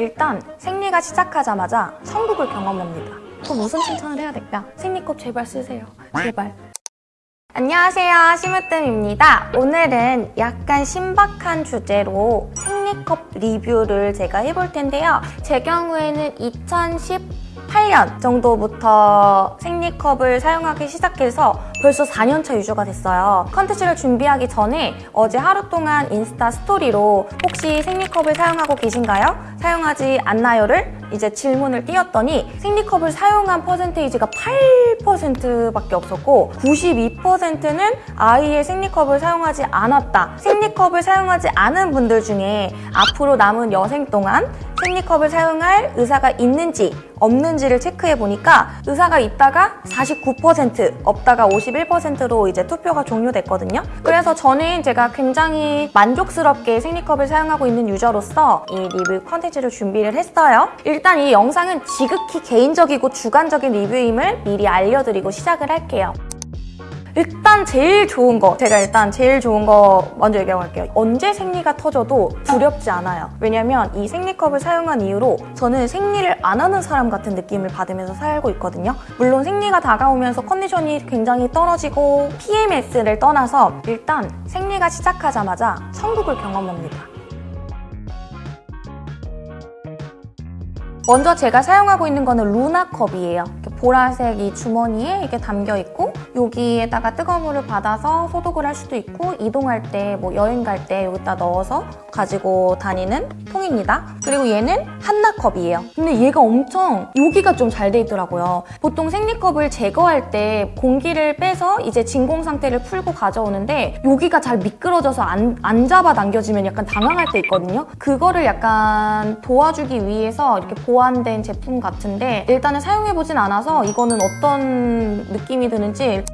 일단 생리가 시작하자마자 천국을 경험합니다. 또 무슨 칭찬을 해야 될까? 생리컵 제발 쓰세요. 제발. 안녕하세요. 심으뜸입니다. 오늘은 약간 신박한 주제로 생리컵 리뷰를 제가 해볼 텐데요. 제 경우에는 2018년 정도부터 생리컵을 사용하기 시작해서 벌써 4년차 유저가 됐어요. 컨텐츠를 준비하기 전에 어제 하루 동안 인스타 스토리로 혹시 생리컵을 사용하고 계신가요? 사용하지 않나요?를 이제 질문을 띄웠더니 생리컵을 사용한 percentage가 8%밖에 없었고 92%는 아이의 생리컵을 사용하지 않았다. 생리컵을 사용하지 않은 분들 중에 앞으로 남은 여생 동안 생리컵을 사용할 의사가 있는지 없는지를 체크해 보니까 의사가 있다가 49% 없다가 51%로 이제 투표가 종료됐거든요. 그래서 저는 제가 굉장히 만족스럽게 생리컵을 사용하고 있는 유저로서 이 리뷰 컨텐츠를 준비를 했어요. 일단 이 영상은 지극히 개인적이고 주관적인 리뷰임을 미리 알려드리고 시작을 할게요. 일단 제일 좋은 거 제가 일단 제일 좋은 거 먼저 얘기하고 갈게요. 언제 생리가 터져도 두렵지 않아요. 왜냐면 이 생리컵을 사용한 이후로 저는 생리를 안 하는 사람 같은 느낌을 받으면서 살고 있거든요. 물론 생리가 다가오면서 컨디션이 굉장히 떨어지고 PMS를 떠나서 일단 생리가 시작하자마자 천국을 경험합니다. 먼저 제가 사용하고 있는 거는 루나컵이에요. 보라색 이 주머니에 이게 담겨 있고 여기에다가 뜨거운 물을 받아서 소독을 할 수도 있고 이동할 때 뭐 여행 갈 때 여기다 넣어서 가지고 다니는 통입니다. 그리고 얘는 한나컵이에요. 근데 얘가 엄청 여기가 좀 잘 돼 있더라고요. 보통 생리컵을 제거할 때 공기를 빼서 이제 진공 상태를 풀고 가져오는데 여기가 잘 미끄러져서 안, 안 잡아 당겨지면 약간 당황할 때 있거든요. 그거를 약간 도와주기 위해서 이렇게 보완된 제품 같은데 일단은 사용해보진 않아서 이거는 어떤 느낌이 드는지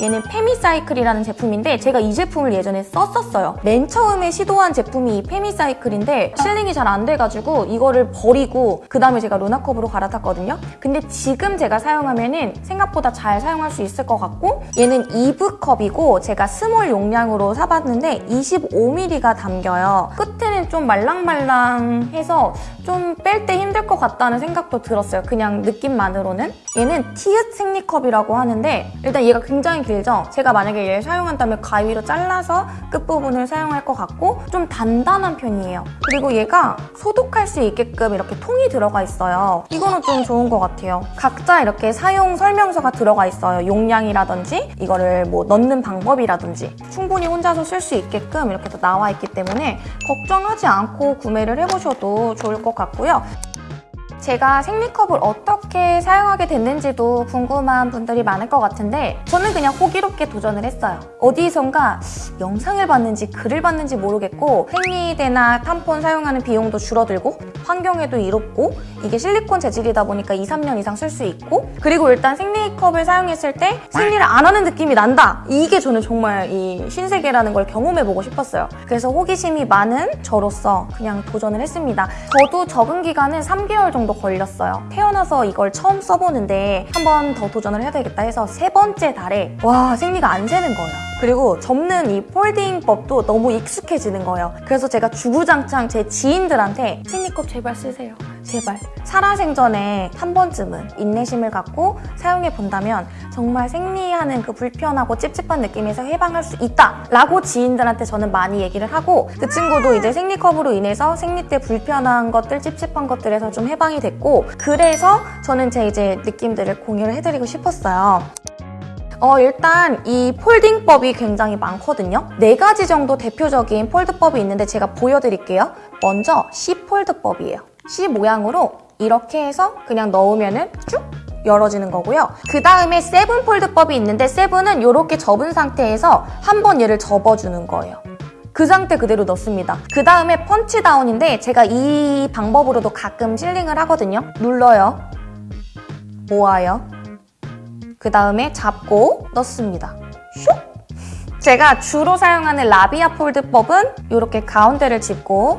얘는 페미사이클이라는 제품인데 제가 이 제품을 예전에 썼었어요. 맨 처음에 시도한 제품이 이 페미사이클인데 sealing이 잘 안 돼가지고 이거를 버리고 그 다음에 제가 루나컵으로 갈아탔거든요. 근데 지금 제가 사용하면은 생각보다 잘 사용할 수 있을 것 같고 얘는 이브컵이고 제가 small 용량으로 사봤는데 25ml가 담겨요. 끝에는 좀 말랑말랑해서 좀 뺄 때 힘들 것 같다는 생각도 들었어요. 그냥 느낌만으로는. 얘는 티읕 생리컵이라고 하는데 일단 얘가 굉장히 길죠? 제가 만약에 얘를 사용한다면 가위로 잘라서 끝부분을 사용할 것 같고 좀 단단한 편이에요. 그리고 얘가 소독할 수 있게끔 이렇게 통이 들어가 있어요. 이거는 좀 좋은 것 같아요. 각자 이렇게 사용 설명서가 들어가 있어요. 용량이라든지 이거를 뭐 넣는 방법이라든지 충분히 혼자서 쓸 수 있게끔 이렇게 또 나와 있기 때문에 걱정하지 않고 구매를 해보셔도 좋을 것 같고요. 제가 생리컵을 어떻게 사용하게 됐는지도 궁금한 분들이 많을 것 같은데 저는 그냥 호기롭게 도전을 했어요. 어디선가 영상을 봤는지 글을 봤는지 모르겠고 생리대나 탐폰 사용하는 비용도 줄어들고 환경에도 이롭고 이게 실리콘 재질이다 보니까 2, 3년 이상 쓸 수 있고 그리고 일단 생리컵을 사용했을 때 생리를 안 하는 느낌이 난다! 이게 저는 정말 이 신세계라는 걸 경험해보고 싶었어요. 그래서 호기심이 많은 저로서 그냥 도전을 했습니다. 저도 적응 기간은 3개월 정도 걸렸어요. 태어나서 이걸 처음 써보는데 한 번 더 도전을 해야 되겠다 해서 세 번째 달에 와 생리가 안 새는 거예요. 그리고 접는 이 폴딩법도 너무 익숙해지는 거예요. 그래서 제가 주구장창 제 지인들한테 생리컵 제발 쓰세요. 제발. 살아생전에 한 번쯤은 인내심을 갖고 사용해 본다면 정말 생리하는 그 불편하고 찝찝한 느낌에서 해방할 수 있다! 라고 지인들한테 저는 많이 얘기를 하고 그 친구도 이제 생리컵으로 인해서 생리 때 불편한 것들, 찝찝한 것들에서 좀 해방이 됐고 그래서 저는 제 이제 느낌들을 공유를 해드리고 싶었어요. 어, 일단 이 폴딩법이 굉장히 많거든요. 네 가지 정도 대표적인 폴드법이 있는데 제가 보여드릴게요. 먼저 C 폴드법이에요. C 모양으로 이렇게 해서 그냥 넣으면은 쭉 열어지는 거고요. 그 다음에 세븐 폴드법이 있는데 세븐은 이렇게 접은 상태에서 한 번 얘를 접어주는 거예요. 그 상태 그대로 넣습니다. 그 다음에 펀치다운인데 제가 이 방법으로도 가끔 실링을 하거든요. 눌러요. 모아요. 그 다음에 잡고 넣습니다. 슉! 제가 주로 사용하는 라비아 폴드법은 이렇게 가운데를 짚고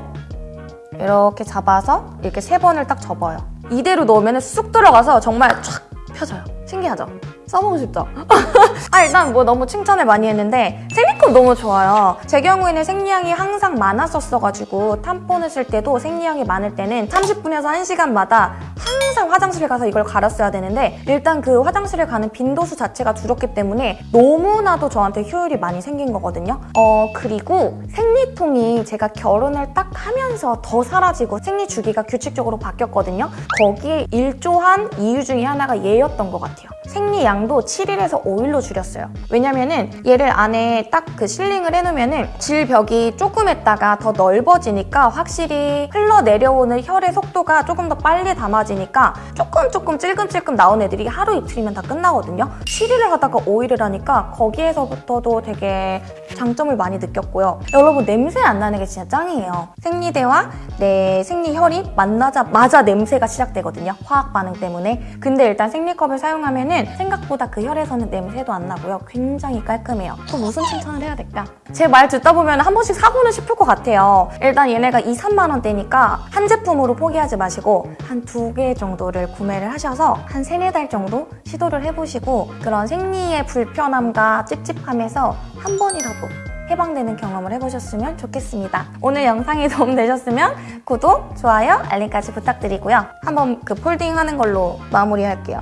이렇게 잡아서 이렇게 세 번을 딱 접어요. 이대로 넣으면 쑥 들어가서 정말 쫙 펴져요. 신기하죠? 써보고 싶죠? 아 일단 뭐 너무 칭찬을 많이 했는데 생리컵 너무 좋아요. 제 경우에는 생리향이 항상 많았었어가지고 탐폰을 쓸 때도 생리향이 많을 때는 30분에서 1시간마다 항상 화장실에 가서 이걸 갈았어야 되는데 일단 그 화장실에 가는 빈도수 자체가 줄었기 때문에 너무나도 저한테 효율이 많이 생긴 거거든요. 어 그리고 생리통이 제가 결혼을 딱 하면서 더 사라지고 생리 주기가 규칙적으로 바뀌었거든요. 거기에 일조한 이유 중에 하나가 얘였던 것 같아요. 생리 양도 7일에서 5일로 줄였어요. 왜냐면은 얘를 안에 딱 그 실링을 해놓으면은 질벽이 조금 했다가 더 넓어지니까 확실히 흘러내려오는 혈의 속도가 조금 더 빨리 담아지니까 조금 조금 찔끔찔끔 나온 애들이 하루 이틀이면 다 끝나거든요. 7일을 하다가 5일을 하니까 거기에서부터도 되게 장점을 많이 느꼈고요. 여러분 냄새 안 나는 게 진짜 짱이에요. 생리대와 내 생리혈이 만나자마자 냄새가 시작되거든요. 화학 반응 때문에. 근데 일단 생리컵을 사용하면 은 생각보다 그 혈에서는 냄새도 안 나고요. 굉장히 깔끔해요. 또 무슨 칭찬을 해야 될까? 제 말 듣다 보면 한 번씩 사고는 싶을 것 같아요. 일단 얘네가 2, 3만 원대니까 한 제품으로 포기하지 마시고 한 두 개 정도를 구매를 하셔서 한 세네 달 정도 시도를 해보시고 그런 생리의 불편함과 찝찝함에서 한 번이라도 해방되는 경험을 해보셨으면 좋겠습니다. 오늘 영상이 도움되셨으면 구독, 좋아요, 알림까지 부탁드리고요. 한번 그 폴딩 하는 걸로 마무리할게요.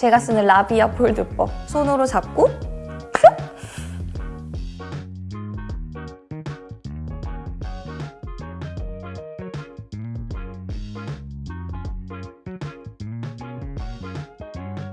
제가 쓰는 라비아 폴드법 손으로 잡고